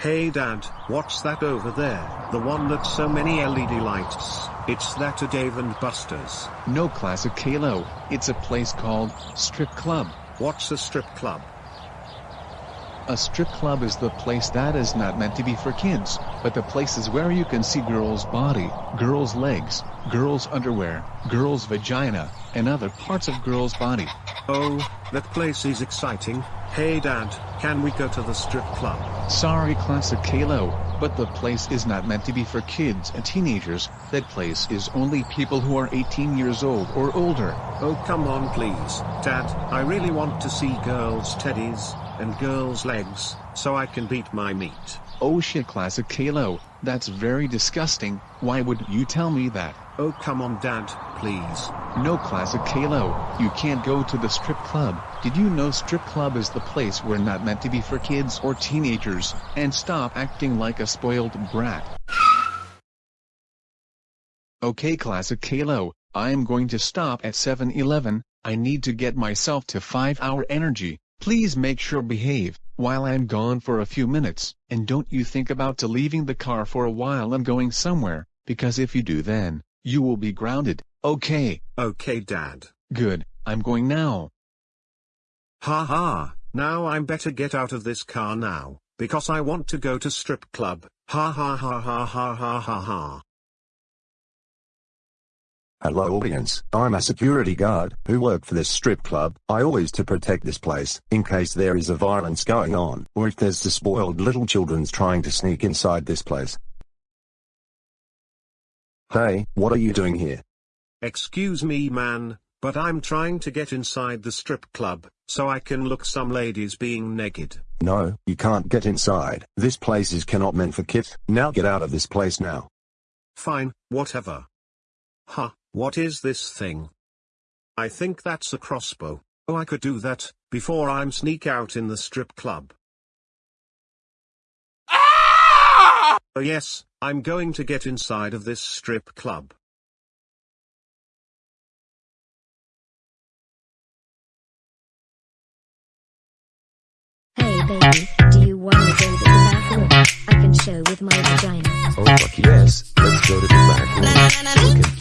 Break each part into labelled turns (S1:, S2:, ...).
S1: Hey dad, what's that over there? The one that's so many LED lights. It's that a Dave and Buster's.
S2: No classic Caillou, it's a place called Strip Club.
S1: What's a strip club?
S2: A strip club is the place that is not meant to be for kids, but the places where you can see girls' body, girls' legs, girls' underwear, girls' vagina, and other parts of girls' body.
S1: Oh, that place is exciting. Hey dad, can we go to the strip club?
S2: Sorry classic Caillou, but the place is not meant to be for kids and teenagers, that place is only people who are 18 years old or older.
S1: Oh come on please, dad, I really want to see girls' teddies, and girls' legs, so I can beat my meat.
S2: Oh shit classic Caillou, that's very disgusting, why would you tell me that?
S1: Oh come on dad, please.
S2: No classic Caillou, you can't go to the strip club. Did you know strip club is the place where not meant to be for kids or teenagers, and stop acting like a spoiled brat. Okay classic Caillou, I am going to stop at 7-Eleven, I need to get myself to 5-hour energy, please make sure behave, while I'm gone for a few minutes, and don't you think about to leaving the car for a while and going somewhere, because if you do then, you will be grounded, okay?
S1: Okay dad.
S2: Good, I'm going now.
S1: Ha ha, now I'm better get out of this car now, because I want to go to strip club. Ha ha ha ha ha ha ha ha.
S3: Hello audience, I'm a security guard, who work for this strip club, I always to protect this place, in case there is a violence going on, or if there's the spoiled little children's trying to sneak inside this place. Hey, what are you doing here?
S1: Excuse me man, but I'm trying to get inside the strip club, so I can look some ladies being naked.
S3: No, you can't get inside, this place is cannot meant for kids, now get out of this place now.
S1: Fine, whatever. Huh, what is this thing? I think that's a crossbow. Oh I could do that, before I'm sneak out in the strip club. Ah! Oh yes, I'm going to get inside of this strip club.
S4: Hey baby, do you wanna go to the back room? I can show with my vagina.
S5: Oh fuck yes, let's go to the back room.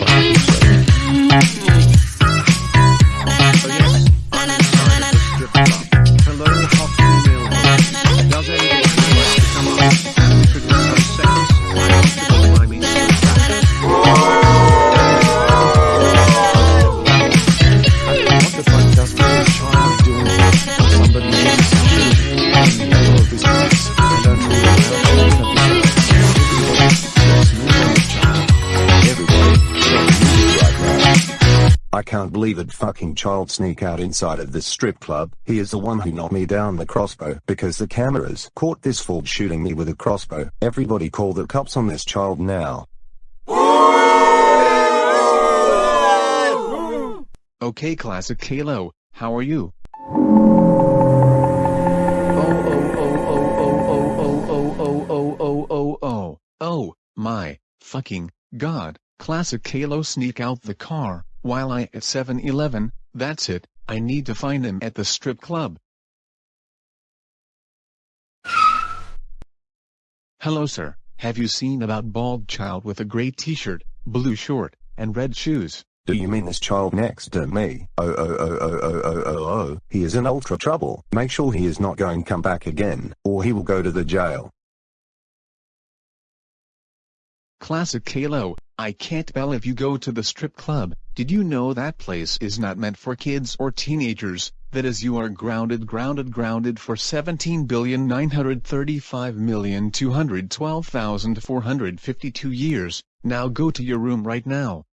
S3: I can't believe that fucking child sneak out inside of this strip club. He is the one who knocked me down the crossbow because the cameras caught this fool shooting me with a crossbow. Everybody call the cops on this child now.
S2: Okay classic Caillou, how are you? Oh, my, fucking, god, classic Caillou sneak out the car while I at 7-Eleven, that's it, I need to find him at the strip club. Hello sir, have you seen about bald child with a gray t-shirt, blue short, and red shoes?
S3: Do you mean this child next to me? Oh oh oh oh oh oh oh oh, oh. he is in ultra trouble, make sure he is not going come back again, or he will go to the jail.
S2: Classic Caillou, I can't bell if you go to the strip club, did you know that place is not meant for kids or teenagers, that is you are grounded grounded grounded for 17,935,212,452 years, now go to your room right now.